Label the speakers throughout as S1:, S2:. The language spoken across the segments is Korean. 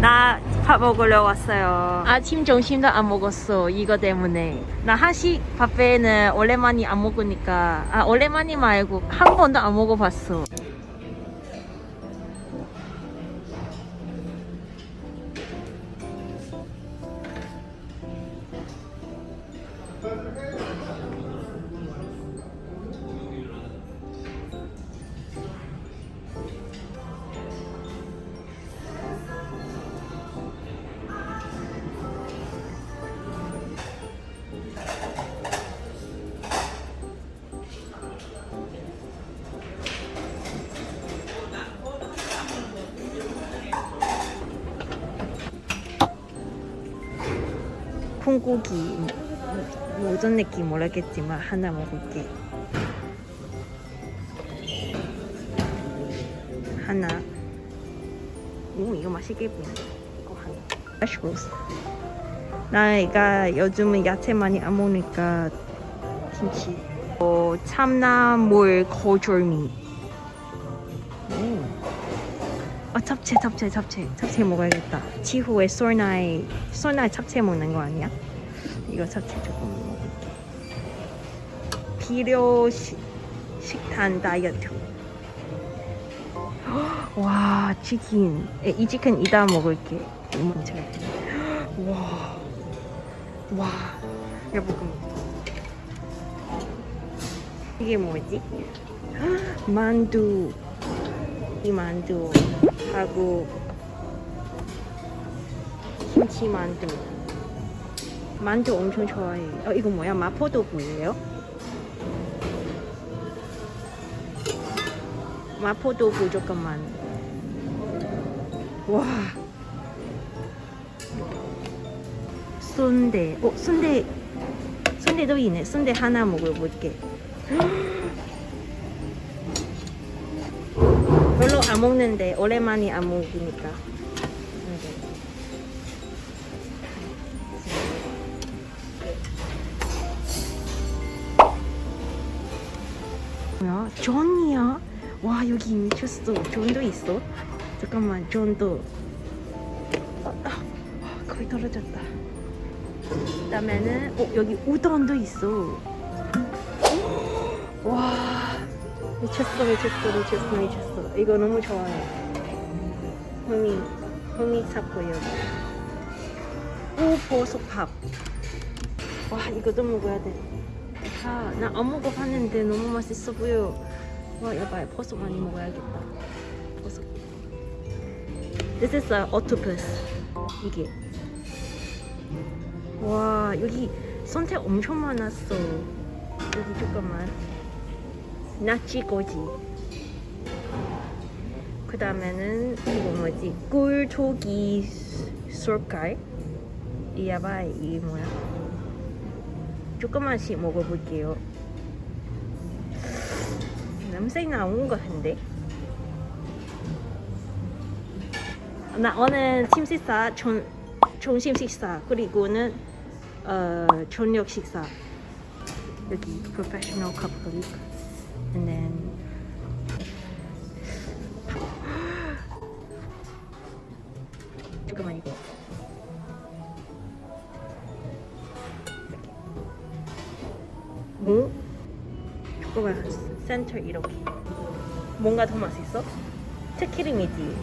S1: 나 밥 먹으러 왔어요. 아침 점심도 안 먹었어. 이거 때문에. 나 한식 뷔페는 오랜만에 안 먹으니까 아 오랜만이 말고 한 번도 안 먹어봤어. 콩고기 뭐 어떤 느낌 모르겠지만 하나 먹을게. 하나. 오 이거 맛있게 보인다. 이거 하나. 맛있었어. 나이가 요즘은 야채 많이 안 먹으니까 김치. 어, 참나물 거절미. 잡채 잡채 잡채. 잡채 먹어야겠다. 지후에 솔나이 솔나이 잡채 먹는 거 아니야? 이거 잡채 조금 먹을게. 비료 시, 식단 다이어트. 와 치킨. 에, 이 치킨 이따 먹을게. 먼저 와와. 여보금 이게 뭐지? 만두 이 만두 하고 김치 만두. 만두 엄청 좋아해 어 이거 뭐야? 마포도구예요? 마포도구 조금만. 와. 순대. 어 순대. 순대도 있네. 순대 하나 먹어볼게 안 먹는데 오랜만에 안 먹으니까. 네. 뭐야? 존이야? 와 여기 미쳤어. 존도 있어. 잠깐만 존도. 아, 아, 거의 떨어졌다. 그 다음에는 어 여기 우동도 있어. 와 미쳤어 미쳤어 미쳤어 미쳤어. 이거 너무 좋아해 흥이 흥이 샀고요. 오 버섯밥. 와 이거도 먹어야 돼아나 안 먹어봤는데 너무 맛있어 보여. 와 여봐 버섯 많이 먹어야겠다. 버섯 This is a octopus. 이게. 와 여기 선택 엄청 많았어. 여기 잠깐만 나치고지. 그 다음에는 이거 뭐지? 꿀조기 쏠깔 이야바 이게 뭐야? 조금만씩 먹어볼게요. 냄새 나온 것 같은데? 나 오늘 팀 식사 전, 점심 식사 그리고는 어, 저녁 식사. 여기 professional couple and then 잠깐만 이거 뭐? 잠깐만 센터 이렇게 뭔가 더 맛있어? 특기름이지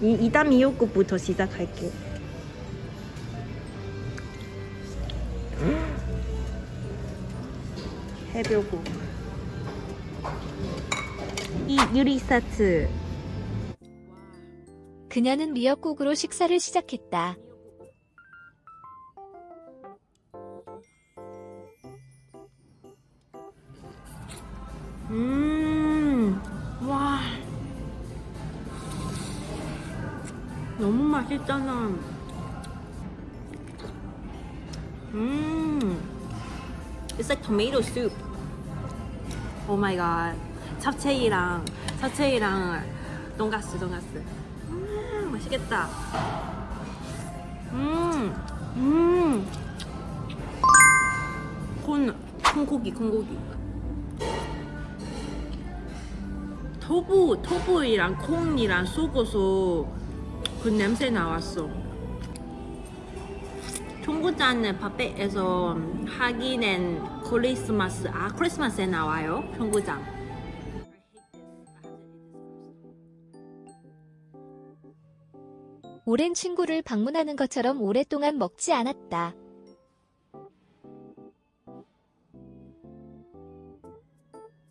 S1: 이 이담 미역국부터 시작할게 해변국 이 유리 세트
S2: 그녀는 미역국으로 식사를 시작했다.
S1: 음, 와. 너무 맛있잖아. 음. It's like tomato soup. Oh my god. 잡채이랑, 잡채이랑 돈가스, 돈가스. 음, 맛있겠다. 음, 음. 콘, 콩고기, 콩고기. 토부 토부이랑 콩이랑 섞어서 그 냄새 나왔어. 청국장은 뷔페에서 하기는 크리스마스 아 크리스마스에 나와요 청국장.
S2: 오랜 친구를 방문하는 것처럼 오랫동안 먹지 않았다.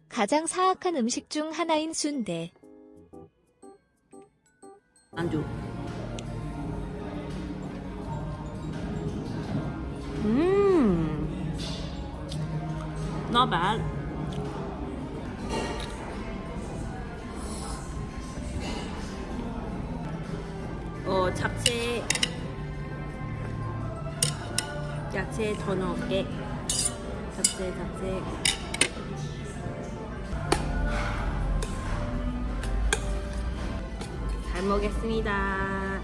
S2: 가장 사악한 음식 중 하나인 순대.
S1: 안주. Not bad. 어 잡채 야채 더 넣을게. 잡채 잡채. 잘 먹겠습니다.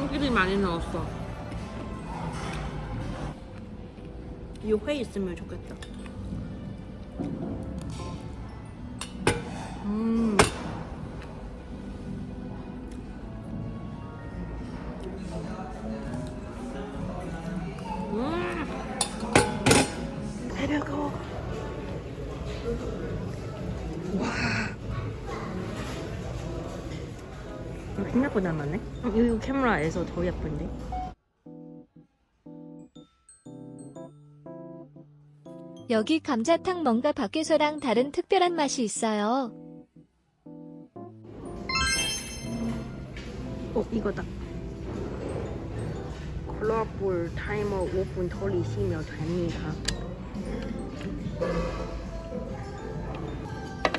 S1: 참기름 많이 넣었어. 이회 있으면 좋겠다. 음. 음. 와. 생각보다 많네. 어, 이거 카메라에서 더 예쁜데.
S2: 여기 감자탕 뭔가 밖에서랑 다른 특별한 맛이 있어요.
S1: 어 이거다. 콜라볼 타이머 5분 돌리시면 됩니다.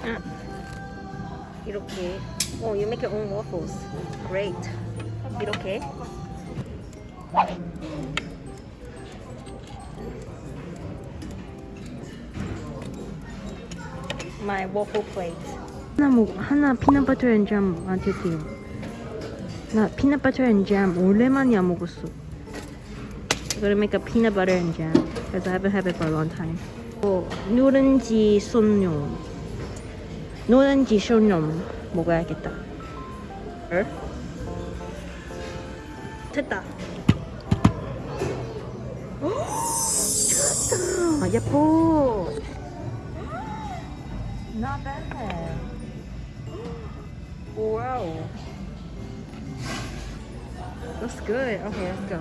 S1: 아, 이렇게. 어, you make your own waffles. Great. 이렇게. My waffle plate. 하나 먹 하나 피넛 버터 앤잼 만들게요. 나 butter and jam 오랜만에 안 먹었어. I'm gonna make a peanut butter and jam because I haven't had it for a long time. 어, 누룽지 솜뇽. 누룽지 솜뇽 먹어야겠다. 어? 됐다. 아, 예뻐. Not bad. Wow. That's good. Okay, let's go.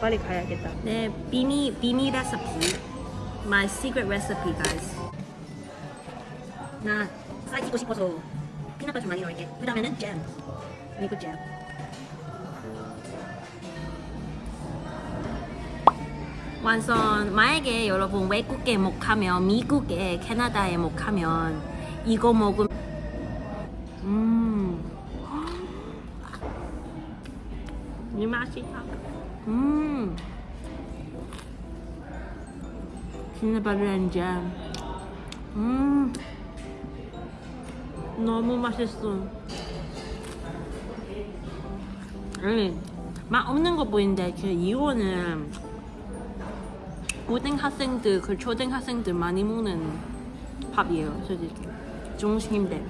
S1: 빨리 가야겠다. 네, 비밀 비밀 레시피. My secret recipe, guys. 나 살찌고 싶어서 피넛버터 많이 넣을게. 그 다음에는 잼. 미국 잼. 완전 만약에 여러분 외국에 못 가면 미국에 캐나다에 못 가면 이거 먹으면 음. 이 맛이다. 음. 피넛버터 잼. 음. 너무 맛있어. 아니, 맛 없는 거 보이는데 그 이거는 고등학생들, 그 초등학생들 많이 먹는 밥이에요, 솔직히. 중심인데.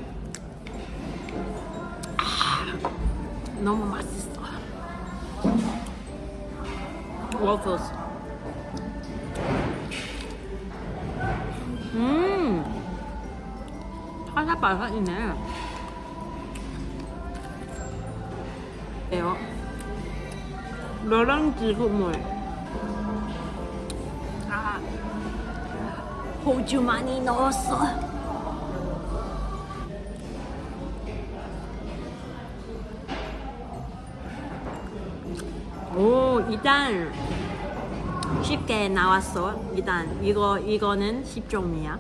S1: 아, 너무 맛있어. 워플스. 음, 바삭바삭이네. 예요. 노란지 국물. 아, 호주 많이 넣었어. 오, 일단 쉽게 나왔어. 일단 이거 이거는 10종이야.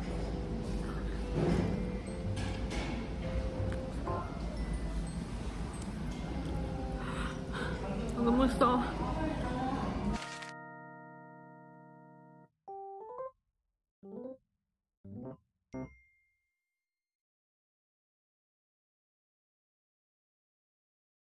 S1: 너무 써.